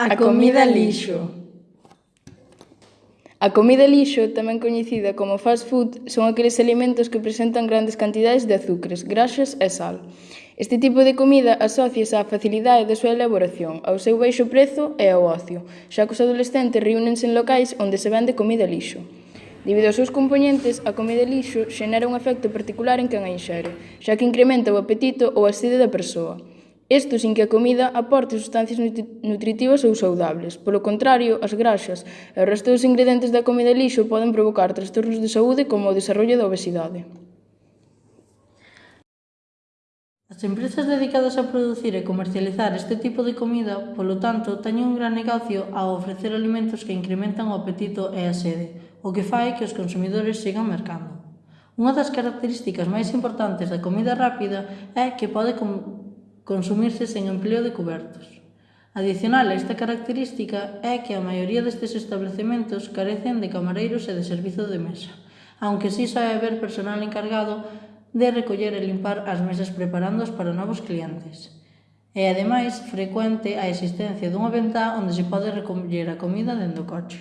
A comida lixo. A comida lixo, tamén coñecida como fast food, son aqueles alimentos que presentan grandes cantidades de azúcares, graxas e sal. Este tipo de comida asóciase á facilidade da súa elaboración, ao seu baixo prezo e ao ocio, xa que os adolescentes reúnense en locais onde se vende comida lixo. Debido aos seus componentes, a comida lixo xenera un efecto particular en quen a inxere, xa que incrementa o apetito ou a sede da persoa, Isto sin que a comida aporte substancias nutritivas ou saudables. Polo contrario, as graxas e o resto dos ingredientes da comida lixo poden provocar trastornos de saúde como o desarrollo da obesidade. As empresas dedicadas a producir e comercializar este tipo de comida, polo tanto, teñen un gran negocio ao ofrecer alimentos que incrementan o apetito e a sede, o que fai que os consumidores sigan mercando. Unha das características máis importantes da comida rápida é que pode consumirse sen empleo de cubertos. Adicional a esta característica é que a maioría destes establecementos carecen de camareiros e de servizo de mesa, aunque si sí sabe haber personal encargado de recoller e limpar as mesas preparándoas para novos clientes. E ademais, frecuente a existencia dunha ventá onde se pode recoller a comida dentro do coche.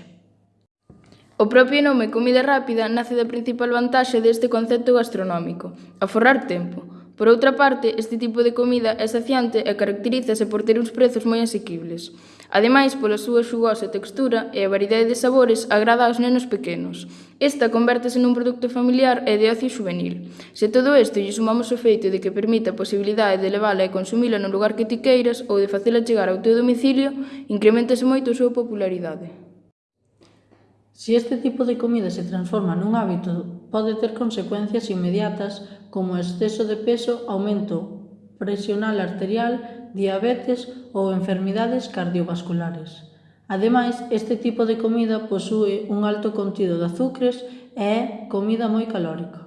O propio nome comida rápida nace da principal vantaxe deste concepto gastronómico, aforrar tempo, Por outra parte, este tipo de comida é saciante e caracterízase por ter uns prezos moi asequibles. Ademais, pola súa xugosa textura e a variedade de sabores agrada aos nenos pequenos. Esta convértese nun produto familiar e de ocio juvenil. Se todo isto lle sumamos o feito de que permite a posibilidade de levala e consumila no lugar que ti queiras ou de facela chegar ao teu domicilio, incrementase moito a súa popularidade. Se este tipo de comida se transforma nun hábito, pode ter consecuencias inmediatas como exceso de peso, aumento presional arterial, diabetes ou enfermidades cardiovasculares. Ademais, este tipo de comida posúe un alto contido de azúcares e é comida moi calórica.